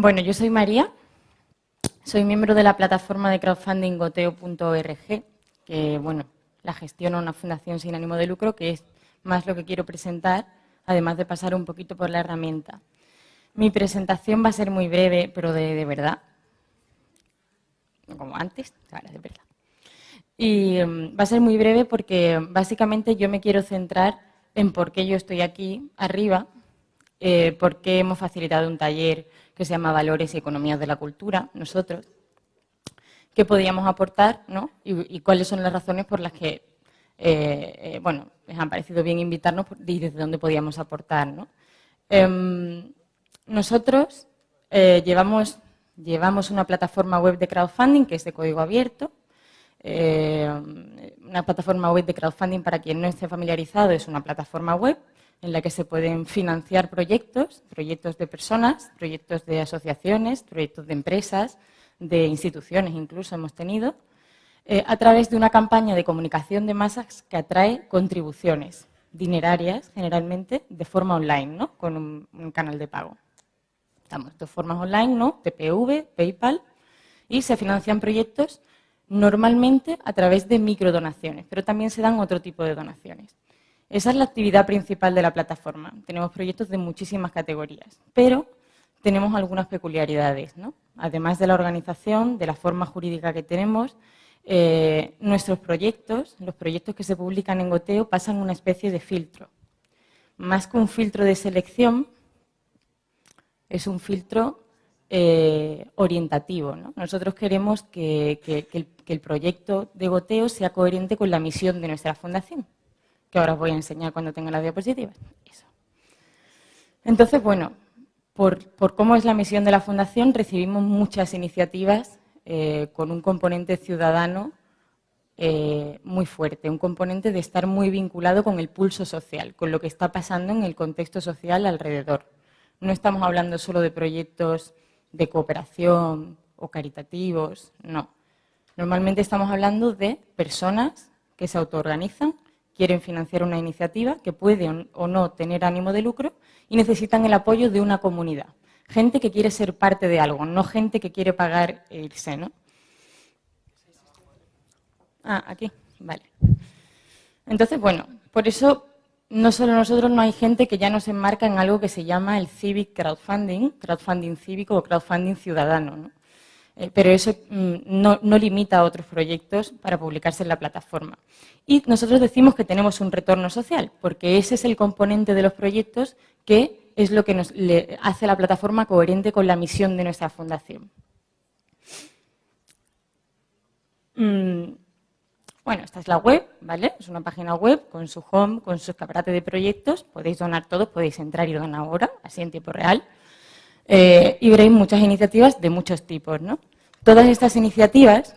Bueno, yo soy María, soy miembro de la plataforma de crowdfunding goteo.org, que bueno, la gestiona una fundación sin ánimo de lucro, que es más lo que quiero presentar, además de pasar un poquito por la herramienta. Mi presentación va a ser muy breve, pero de, verdad, como antes, ahora de verdad. Y em, va a ser muy breve porque básicamente yo me quiero centrar en por qué yo estoy aquí arriba, eh, por qué hemos facilitado un taller que se llama Valores y Economías de la Cultura, nosotros, qué podríamos aportar ¿no? y, cuáles son las razones por las que eh, eh, bueno, les han parecido bien invitarnos y desde dónde podíamos aportar. ¿no? Em, nosotros llevamos, llevamos una plataforma web de crowdfunding que es de código abierto, una plataforma web de crowdfunding, para quien no esté familiarizado, es una plataforma web en la que se pueden financiar proyectos, proyectos de personas, proyectos de asociaciones, proyectos de empresas, de instituciones incluso hemos tenido, eh, a través de una campaña de comunicación de masas que atrae contribuciones dinerarias, generalmente, de forma online, ¿no? con un, canal de pago. Estamos de formas online, ¿no? TPV, PayPal, y se financian proyectos normalmente a través de microdonaciones, pero también se dan otro tipo de donaciones. Esa es la actividad principal de la plataforma. Tenemos proyectos de muchísimas categorías, pero tenemos algunas peculiaridades. ¿no? Además de la organización, de la forma jurídica que tenemos, eh, nuestros proyectos, los proyectos que se publican en Goteo, pasan una especie de filtro. Más que un filtro de selección, es un filtro eh, orientativo. Nosotros queremos que, el, que el proyecto de Goteo sea coherente con la misión de nuestra fundación que ahora os voy a enseñar cuando tenga las diapositivas. Entonces, bueno, por, cómo es la misión de la Fundación, recibimos muchas iniciativas eh, con un componente ciudadano eh, muy fuerte, un componente de estar muy vinculado con el pulso social, con lo que está pasando en el contexto social alrededor. No estamos hablando solo de proyectos de cooperación o caritativos, no. Normalmente estamos hablando de personas que se autoorganizan quieren financiar una iniciativa que puede o no tener ánimo de lucro y necesitan el apoyo de una comunidad. Gente que quiere ser parte de algo, no gente que quiere pagar e irse, ¿no? Ah, aquí, vale. Entonces, bueno, por eso no solo nosotros, no hay gente que ya nos enmarca en algo que se llama el civic crowdfunding, crowdfunding cívico o crowdfunding ciudadano, ¿no? Eh, pero eso mm, no, limita a otros proyectos para publicarse en la plataforma. Y nosotros decimos que tenemos un retorno social, porque ese es el componente de los proyectos que es lo que nos hace la plataforma coherente con la misión de nuestra fundación. Mm, bueno, esta es la web, ¿vale? Es una página web con su home, con su escaparate de proyectos. Podéis donar todos, podéis entrar y donar ahora, así en tiempo real. Eh, y veréis muchas iniciativas de muchos tipos. ¿no? Todas estas iniciativas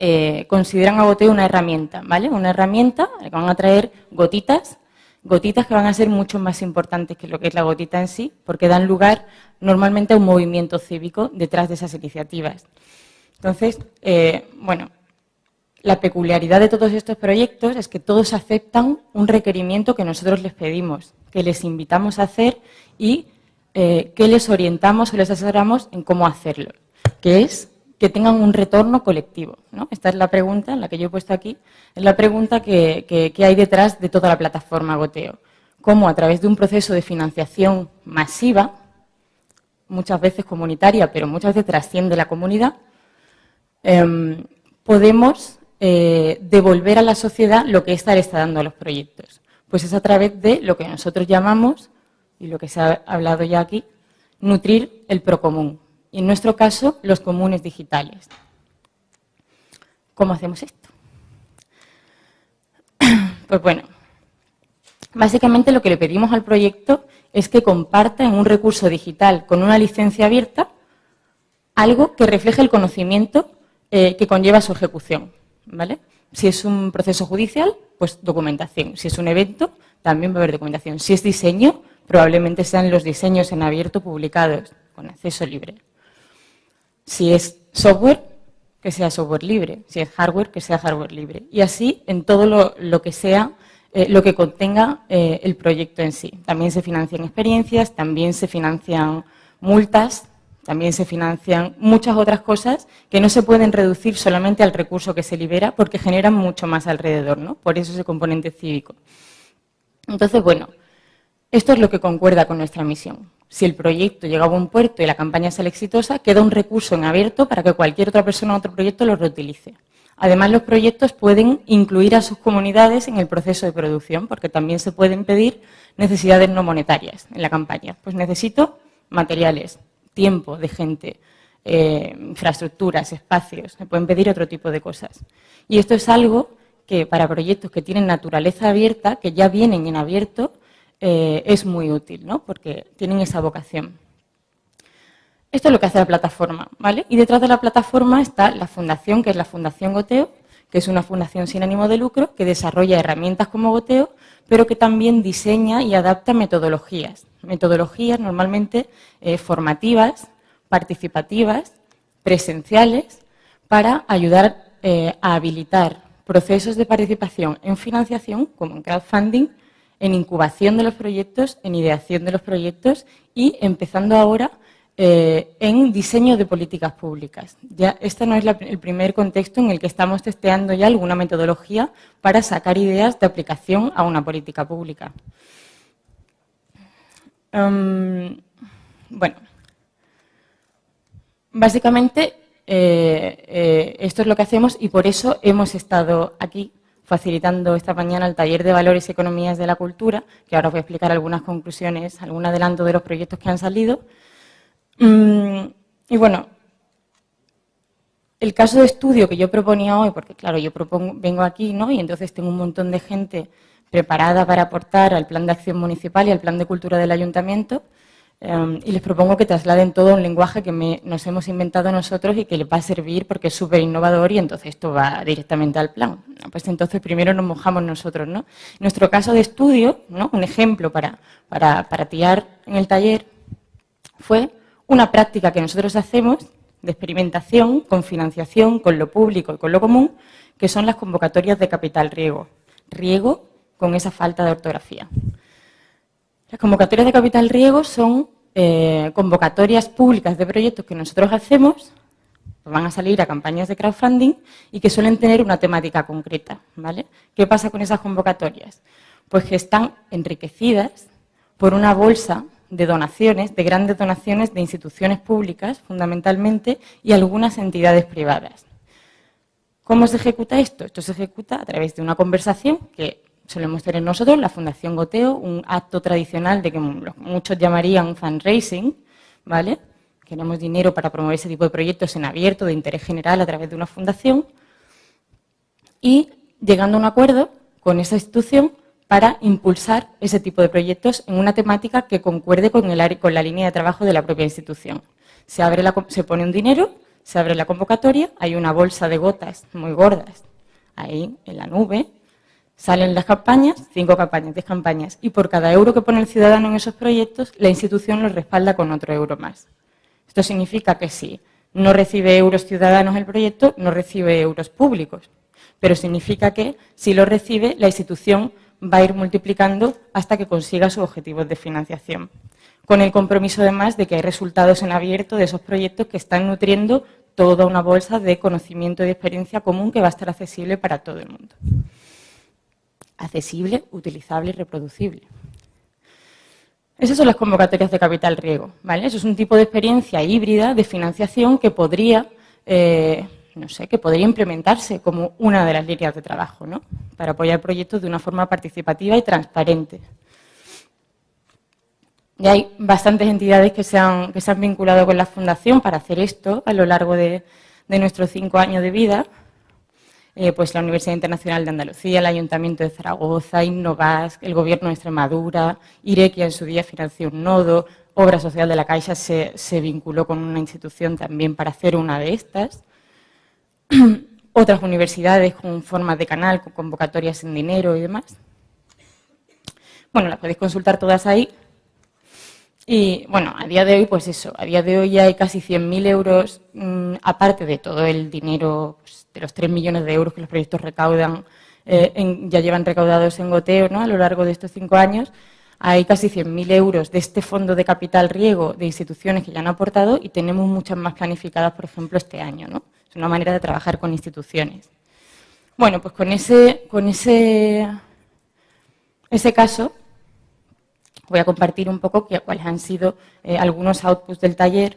eh, consideran a Goteo una herramienta, ¿vale? Una herramienta que van a traer gotitas, gotitas que van a ser mucho más importantes que lo que es la gotita en sí, porque dan lugar normalmente a un movimiento cívico detrás de esas iniciativas. Entonces, eh, bueno, la peculiaridad de todos estos proyectos es que todos aceptan un requerimiento que nosotros les pedimos, que les invitamos a hacer y eh, que les orientamos o les asesoramos en cómo hacerlo, que es que tengan un retorno colectivo. Esta es la pregunta, la que yo he puesto aquí, es la pregunta que, hay detrás de toda la plataforma Goteo. Cómo a través de un proceso de financiación masiva, muchas veces comunitaria, pero muchas veces trasciende la comunidad, em, podemos eh, devolver a la sociedad lo que ésta le está dando a los proyectos. Pues es a través de lo que nosotros llamamos y lo que se ha hablado ya aquí, nutrir el procomún. Y en nuestro caso, los comunes digitales. ¿Cómo hacemos esto? Pues bueno, básicamente lo que le pedimos al proyecto es que comparta en un recurso digital con una licencia abierta algo que refleje el conocimiento eh, que conlleva su ejecución. ¿vale? Si es un proceso judicial, pues documentación. Si es un evento, también va a haber documentación. Si es diseño, probablemente sean los diseños en abierto publicados con acceso libre. Si es software, que sea software libre. Si es hardware, que sea hardware libre. Y así en todo lo, que sea, eh, lo que contenga eh, el proyecto en sí. También se financian experiencias, también se financian multas También se financian muchas otras cosas que no se pueden reducir solamente al recurso que se libera porque generan mucho más alrededor, ¿no? Por eso ese componente cívico. Entonces, bueno, esto es lo que concuerda con nuestra misión. Si el proyecto llega a buen puerto y la campaña sale exitosa, queda un recurso en abierto para que cualquier otra persona o otro proyecto lo reutilice. Además, los proyectos pueden incluir a sus comunidades en el proceso de producción, porque también se pueden pedir necesidades no monetarias en la campaña. Pues necesito materiales, tiempo de gente, eh, infraestructuras, espacios, se pueden pedir otro tipo de cosas. Y esto es algo que para proyectos que tienen naturaleza abierta, que ya vienen en abierto, eh, es muy útil, ¿no? porque tienen esa vocación. Esto es lo que hace la plataforma, ¿vale? Y detrás de la plataforma está la fundación, que es la Fundación Goteo, que es una fundación sin ánimo de lucro, que desarrolla herramientas como Goteo, pero que también diseña y adapta metodologías. Metodologías normalmente eh, formativas, participativas, presenciales, para ayudar eh, a habilitar procesos de participación en financiación, como en crowdfunding, en incubación de los proyectos, en ideación de los proyectos y empezando ahora eh, en diseño de políticas públicas. Ya este no es el primer contexto en el que estamos testeando ya alguna metodología para sacar ideas de aplicación a una política pública. Em, bueno, básicamente eh, eh, esto es lo que hacemos y por eso hemos estado aquí facilitando esta mañana el taller de Valores y Economías de la Cultura, que ahora os voy a explicar algunas conclusiones, algún adelanto de los proyectos que han salido. Mm, y bueno, el caso de estudio que yo proponía hoy, porque claro, yo propongo, vengo aquí ¿no? y entonces tengo un montón de gente preparada para aportar al plan de acción municipal y al plan de cultura del ayuntamiento, Em, y les propongo que trasladen todo un lenguaje que nos hemos inventado nosotros y que les va a servir porque es súper innovador y entonces esto va directamente al plan. Pues entonces primero nos mojamos nosotros. ¿no? Nuestro caso de estudio, ¿no? un ejemplo para, para, para tirar en el taller, fue una práctica que nosotros hacemos de experimentación con financiación, con lo público y con lo común, que son las convocatorias de capital riego. Riego con esa falta de ortografía. Las convocatorias de capital riego son eh, convocatorias públicas de proyectos que nosotros hacemos, pues van a salir a campañas de crowdfunding y que suelen tener una temática concreta. ¿vale? ¿Qué pasa con esas convocatorias? Pues que están enriquecidas por una bolsa de donaciones, de grandes donaciones de instituciones públicas, fundamentalmente, y algunas entidades privadas. ¿Cómo se ejecuta esto? Esto se ejecuta a través de una conversación que solemos tener nosotros, la Fundación Goteo, un acto tradicional de que muchos llamarían un fundraising, ¿vale? Queremos dinero para promover ese tipo de proyectos en abierto, de interés general, a través de una fundación, y llegando a un acuerdo con esa institución para impulsar ese tipo de proyectos en una temática que concuerde con, el, con la línea de trabajo de la propia institución. Se, abre la, se pone un dinero, se abre la convocatoria, hay una bolsa de gotas muy gordas ahí en la nube, Salen las campañas, cinco campañas, diez campañas, y por cada euro que pone el ciudadano en esos proyectos, la institución lo respalda con otro euro más. Esto significa que si no recibe euros ciudadanos el proyecto, no recibe euros públicos. Pero significa que si lo recibe, la institución va a ir multiplicando hasta que consiga sus objetivos de financiación. Con el compromiso además de que hay resultados en abierto de esos proyectos que están nutriendo toda una bolsa de conocimiento y de experiencia común que va a estar accesible para todo el mundo accesible, utilizable y reproducible. Esas son las convocatorias de capital riego. ¿vale? Eso es un tipo de experiencia híbrida de financiación que podría, eh, no sé, que podría implementarse como una de las líneas de trabajo, ¿no? para apoyar proyectos de una forma participativa y transparente. Y hay bastantes entidades que se han, que se han vinculado con la Fundación para hacer esto a lo largo de nuestros cinco años de vida. Eh, pues la Universidad Internacional de Andalucía, el Ayuntamiento de Zaragoza, Innovas, el Gobierno de Extremadura, Irequia en su día financió un nodo, Obra Social de la Caixa se, vinculó con una institución también para hacer una de estas. Otras universidades con formas de canal, con convocatorias en dinero y demás. Bueno, las podéis consultar todas ahí. Y bueno, a día de hoy, pues eso, a día de hoy ya hay casi 100.000 euros, mm, aparte de todo el dinero, pues, de los 3 millones de euros que los proyectos recaudan, eh, ya llevan recaudados en goteo ¿no? a lo largo de estos cinco años, hay casi 100.000 euros de este fondo de capital riego de instituciones que ya han aportado y tenemos muchas más planificadas, por ejemplo, este año. ¿no? Es una manera de trabajar con instituciones. Bueno, pues con ese, con ese, ese caso voy a compartir un poco cuáles han sido eh, algunos outputs del taller.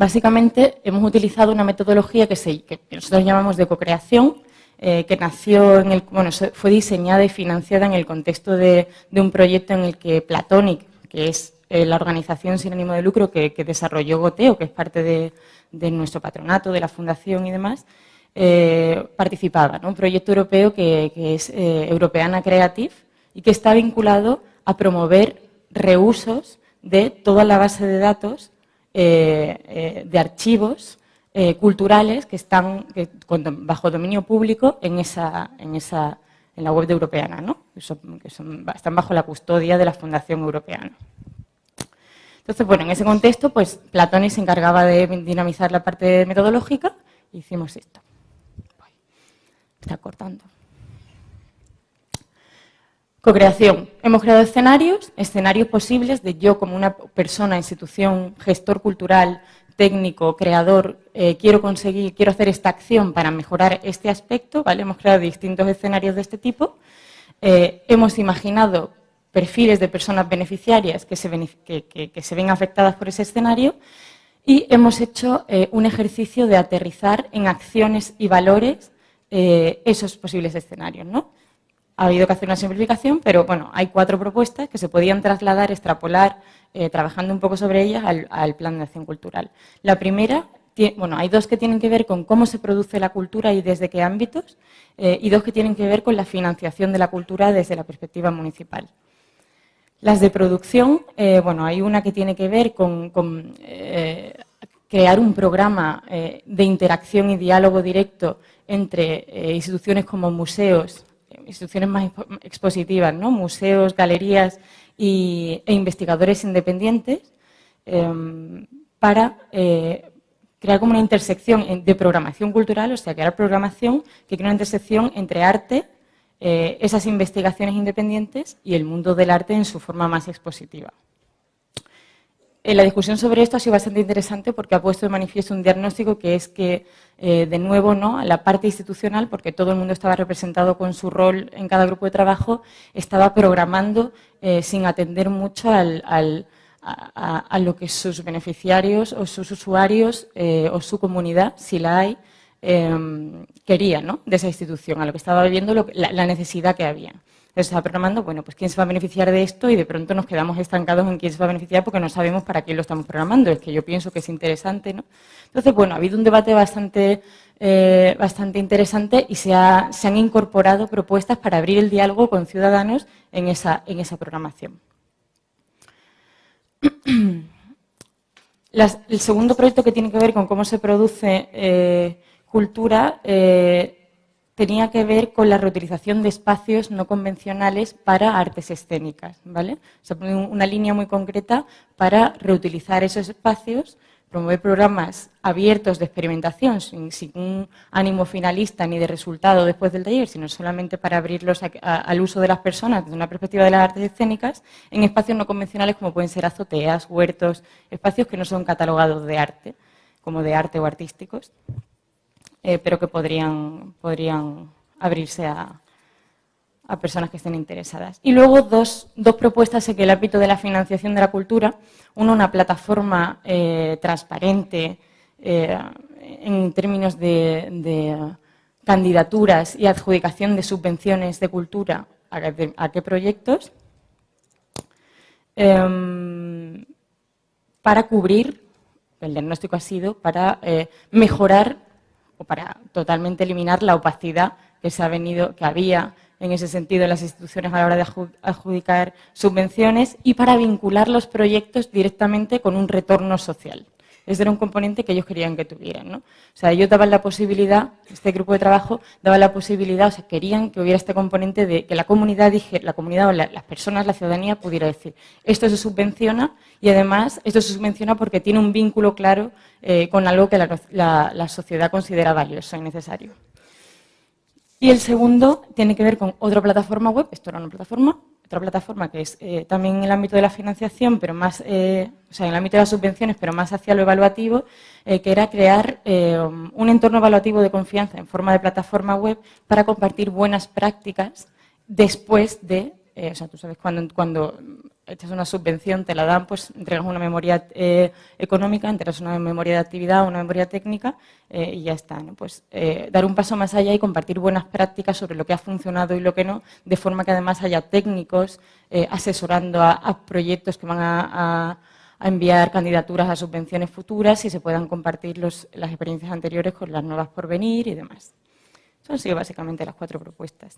Básicamente hemos utilizado una metodología que, que nosotros llamamos de co-creación, eh, que nació en el, bueno, fue diseñada y financiada en el contexto de, un proyecto en el que Platonic, que es eh, la organización sin ánimo de lucro que, desarrolló Goteo, que es parte de, nuestro patronato, de la fundación y demás, eh, participaba. Un proyecto europeo que, es Europeana Creative y que está vinculado a promover reusos de toda la base de datos de archivos eh, culturales que están bajo dominio público en, esa, en, esa, en la web de Europeana, ¿no? que, están bajo la custodia de la Fundación Europeana. Entonces, bueno, en ese contexto, pues Platoni se encargaba de dinamizar la parte metodológica y hicimos esto. Está cortando. Co-creación. Hemos creado escenarios, escenarios posibles de yo como una persona, institución, gestor cultural, técnico, creador, eh, quiero conseguir, quiero hacer esta acción para mejorar este aspecto, ¿vale? Hemos creado distintos escenarios de este tipo. Eh, hemos imaginado perfiles de personas beneficiarias que se, ven afectadas por ese escenario y hemos hecho eh, un ejercicio de aterrizar en acciones y valores esos posibles escenarios, ¿no? Ha habido que hacer una simplificación, pero bueno, hay cuatro propuestas que se podían trasladar, extrapolar eh, trabajando un poco sobre ellas al, plan de acción cultural. La primera, bueno, hay dos que tienen que ver con cómo se produce la cultura y desde qué ámbitos, eh, y dos que tienen que ver con la financiación de la cultura desde la perspectiva municipal. Las de producción, eh, bueno, hay una que tiene que ver con, crear un programa de interacción y diálogo directo entre instituciones como museos, instituciones más expositivas, ¿no? museos, galerías e investigadores independientes em, para eh, crear como una intersección de programación cultural, o sea, crear programación que crea una intersección entre arte, eh, esas investigaciones independientes y el mundo del arte en su forma más expositiva. Eh, la discusión sobre esto ha sido bastante interesante porque ha puesto de manifiesto un diagnóstico que es que, eh, de nuevo, ¿no? la parte institucional, porque todo el mundo estaba representado con su rol en cada grupo de trabajo, estaba programando eh, sin atender mucho a, lo que sus beneficiarios o sus usuarios o su comunidad, si la hay, querían de esa institución, a lo que estaba viviendo la necesidad que había se está programando, bueno, pues quién se va a beneficiar de esto y de pronto nos quedamos estancados en quién se va a beneficiar porque no sabemos para quién lo estamos programando. Es que yo pienso que es interesante, ¿no? Entonces, bueno, ha habido un debate bastante, eh, bastante interesante y se, se, han incorporado propuestas para abrir el diálogo con ciudadanos en esa, en esa programación. el segundo proyecto que tiene que ver con cómo se produce eh, cultura eh, tenía que ver con la reutilización de espacios no convencionales para artes escénicas, ¿vale? Se pone una línea muy concreta para reutilizar esos espacios, promover programas abiertos de experimentación sin, un ánimo finalista ni de resultado después del taller, sino solamente para abrirlos al uso de las personas desde una perspectiva de las artes escénicas en espacios no convencionales como pueden ser azoteas, huertos, espacios que no son catalogados de arte, como de arte o artísticos. Eh, pero que podrían, podrían abrirse a, personas que estén interesadas. Y luego dos, propuestas en el ámbito de la financiación de la cultura. Uno, una plataforma eh, transparente eh, en términos de, candidaturas y adjudicación de subvenciones de cultura a, qué proyectos, em, para cubrir, el diagnóstico ha sido, para mejorar o para totalmente eliminar la opacidad que se ha venido, que había en ese sentido en las instituciones a la hora de adjudicar subvenciones y para vincular los proyectos directamente con un retorno social. Ese era un componente que ellos querían que tuvieran. ¿no? O sea, ellos daban la posibilidad, este grupo de trabajo daba la posibilidad, o sea, querían que hubiera este componente de que la comunidad, dije, la comunidad o las personas, la ciudadanía pudiera decir, esto se subvenciona y además esto se subvenciona porque tiene un vínculo claro eh, con algo que la, sociedad considera valioso y necesario. Y el segundo tiene que ver con otra plataforma web, esto era una plataforma, otra plataforma que es eh, también en el ámbito de la financiación, pero más, eh, o sea, en el ámbito de las subvenciones, pero más hacia lo evaluativo, que era crear un entorno evaluativo de confianza en forma de plataforma web para compartir buenas prácticas después de, o sea, tú sabes, cuando, cuando echas una subvención, te la dan, pues entregas una memoria eh, económica, entregas una memoria de actividad, una memoria técnica eh, y ya está. Pues eh, dar un paso más allá y compartir buenas prácticas sobre lo que ha funcionado y lo que no, de forma que además haya técnicos asesorando a, proyectos que van a, enviar candidaturas a subvenciones futuras y se puedan compartir las experiencias anteriores con las nuevas por venir y demás. Son sido básicamente las cuatro propuestas.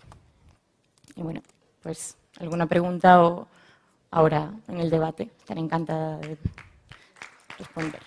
Y bueno, pues alguna pregunta o ahora en el debate. Estaré encantada de responder.